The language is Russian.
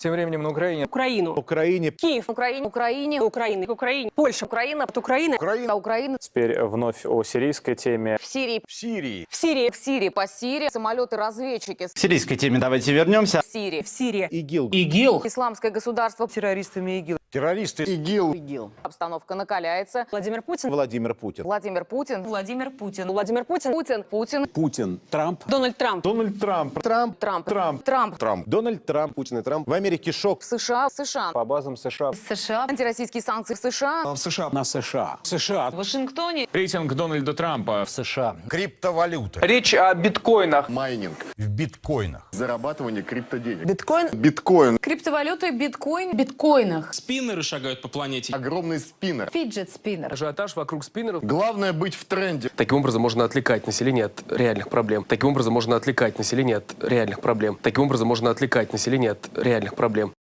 Тем временем на Украине Украину. Украине. Киев. Украине, Украине. Украины. Украине. Польша. Украина, От Украины. Украина, Украина, Теперь вновь о сирийской теме. в Сирии, В Сирии. В Сирии. в Сирии, по Сирии, самолеты-разведчики К сирийской теме давайте вернемся. в Сирии, В Сирии. ИГИЛ. ИГИЛ. исламское государство, Террористами ИГИЛ. Террористы. ИГИЛ. обстановка накаляется. Владимир Путин. Владимир Путин. Владимир Путин, Владимир Путин. Владимир Путин. Путин, Путин, Путин, Трамп, Дональд Трамп. Дональд Трамп. Трамп. Трамп, Трамп. Трамп, Трамп. Дональд Трамп. Путин и Трамп. В Америке шок. в США, в США, По базам США США, антироссийские санкции в США, в США, на США, США, В Вашингтоне. Рейтинг Дональда Трампа. В США. криптовалюта. Речь о биткоинах. Майнинг. В биткоинах. Зарабатывание криптоденег. Биткоин. Биткоин. криптовалюты, биткоин, биткоинах. Спиннеры шагают по планете. Огромный спиннер. Fidget spinner. Ажиотаж вокруг спиннеров. Главное быть в тренде. Таким образом можно отвлекать население от реальных проблем. Таким образом можно отвлекать население от реальных проблем. Таким образом можно отвлекать население от реальных проблем.